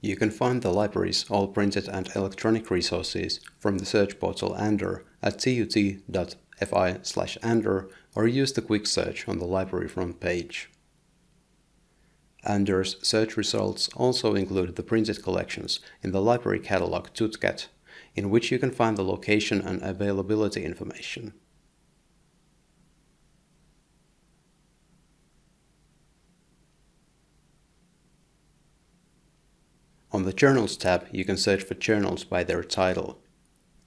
You can find the library's all printed and electronic resources from the search portal Andor at tut.fi slash Andor or use the quick search on the library front page. Andor's search results also include the printed collections in the library catalog TUTCAT, in which you can find the location and availability information. On the Journals tab, you can search for journals by their title.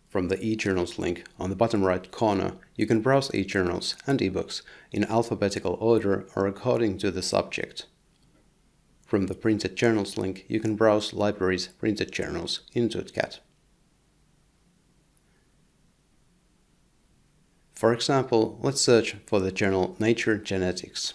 From the eJournals link on the bottom right corner, you can browse eJournals and ebooks in alphabetical order or according to the subject. From the Printed Journals link, you can browse libraries' printed journals in TUTCAT. For example, let's search for the journal Nature Genetics.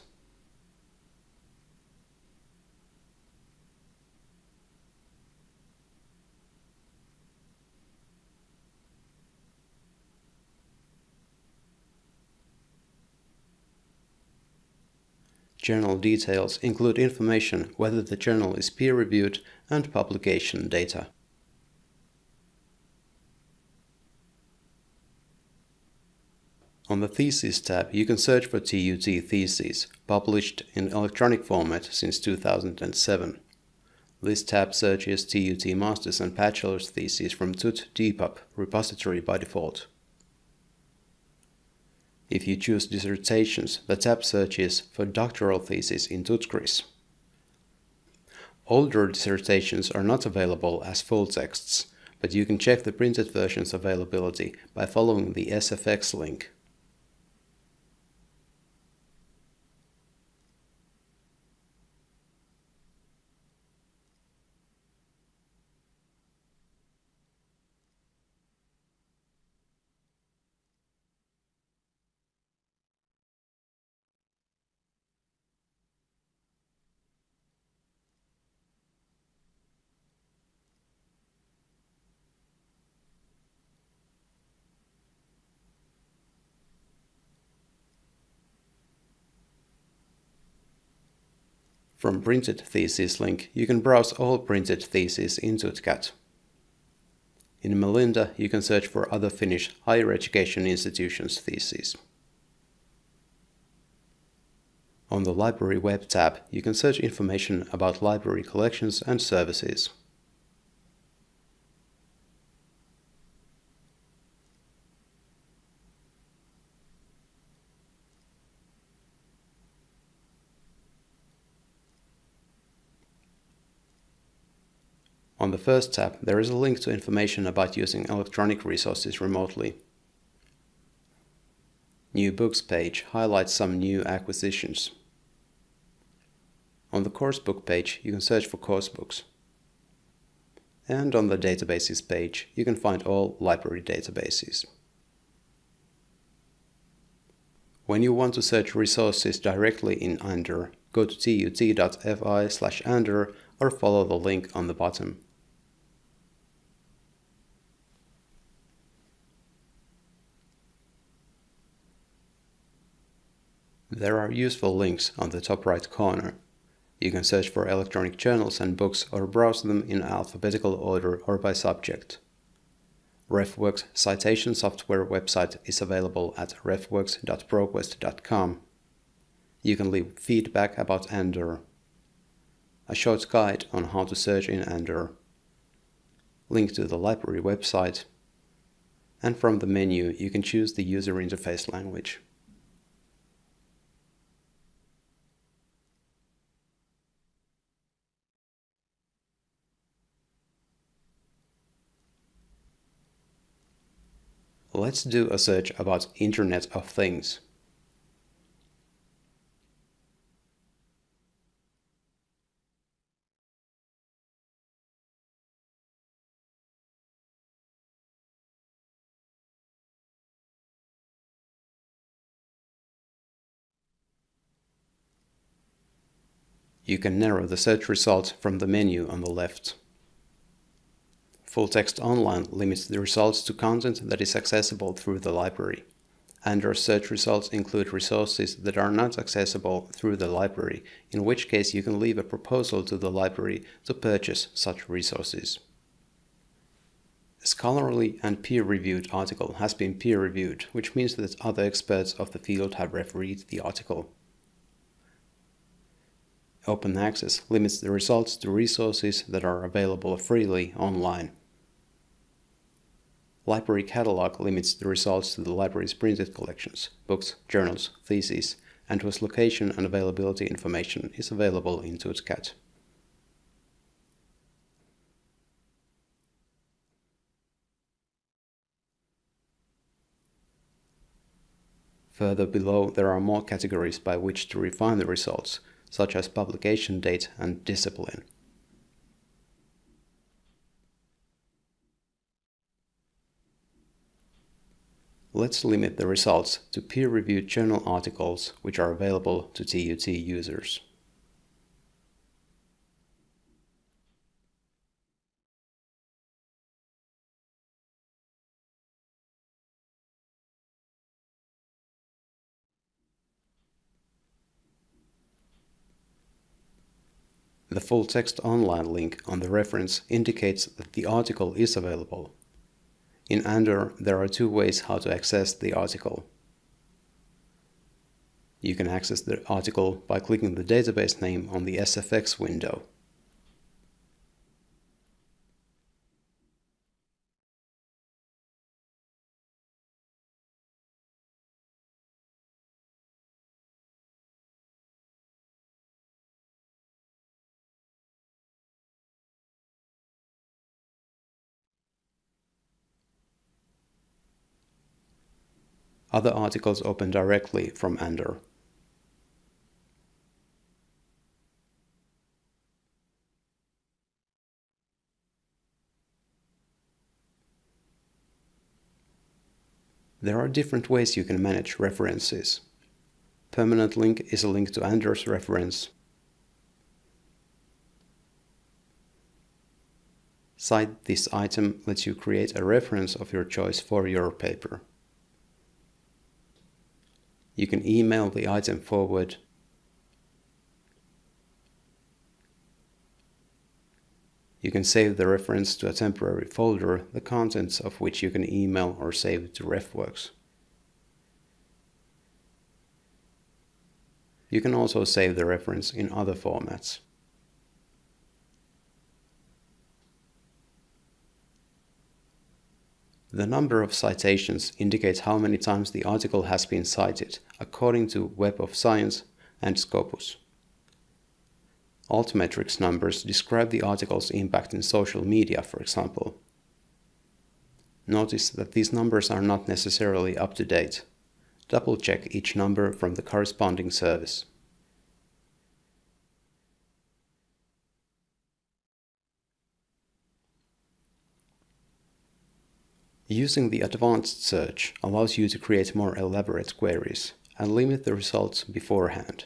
Journal details include information whether the journal is peer-reviewed and publication data. On the Theses tab, you can search for TUT theses, published in electronic format since 2007. This tab searches TUT Master's and Bachelor's theses from TUT DPUB repository by default. If you choose dissertations, the tab searches for doctoral thesis in TUTCRIS. Older dissertations are not available as full texts, but you can check the printed version's availability by following the SFX link. From Printed Thesis link, you can browse all printed theses in TUTCAT. In Melinda, you can search for other Finnish higher education institutions' theses. On the Library Web tab, you can search information about library collections and services. On the first tab, there is a link to information about using electronic resources remotely. New Books page highlights some new acquisitions. On the Coursebook page, you can search for course books. And on the Databases page, you can find all library databases. When you want to search resources directly in Andor, go to tut.fi slash Andor or follow the link on the bottom. There are useful links on the top right corner. You can search for electronic journals and books or browse them in alphabetical order or by subject. RefWorks citation software website is available at refworks.proquest.com. You can leave feedback about Andor. A short guide on how to search in Andor. Link to the library website. And from the menu you can choose the user interface language. Let's do a search about Internet of Things. You can narrow the search result from the menu on the left. Full Text Online limits the results to content that is accessible through the library. Andor search results include resources that are not accessible through the library, in which case you can leave a proposal to the library to purchase such resources. A scholarly and peer-reviewed article has been peer-reviewed, which means that other experts of the field have refereed the article. Open access limits the results to resources that are available freely online. Library Catalog limits the results to the library's printed collections, books, journals, theses, and whose location and availability information is available in Tutcat. Further below there are more categories by which to refine the results, such as publication date and discipline. Let's limit the results to peer-reviewed journal articles which are available to TUT users. The full text online link on the reference indicates that the article is available. In Andor, there are two ways how to access the article. You can access the article by clicking the database name on the SFX window. Other articles open directly from Andor. There are different ways you can manage references. Permanent link is a link to Andor's reference. Cite this item lets you create a reference of your choice for your paper. You can email the item forward You can save the reference to a temporary folder, the contents of which you can email or save to RefWorks. You can also save the reference in other formats. The number of citations indicates how many times the article has been cited, according to Web of Science and Scopus. Altmetrics numbers describe the article's impact in social media, for example. Notice that these numbers are not necessarily up to date. Double check each number from the corresponding service. Using the advanced search allows you to create more elaborate queries and limit the results beforehand.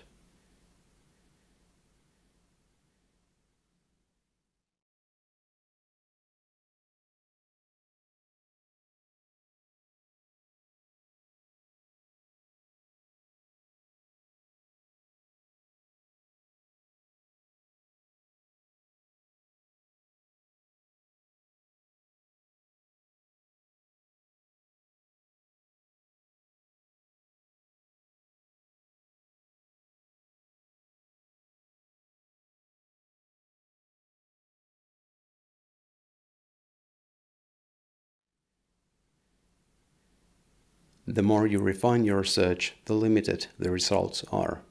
The more you refine your search, the limited the results are.